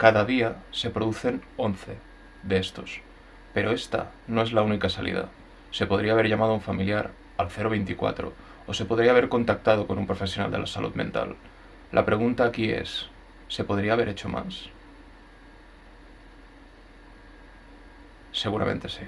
Cada día se producen 11 de estos. Pero esta no es la única salida. Se podría haber llamado a un familiar al 024 o se podría haber contactado con un profesional de la salud mental. La pregunta aquí es, ¿se podría haber hecho más? Seguramente sí.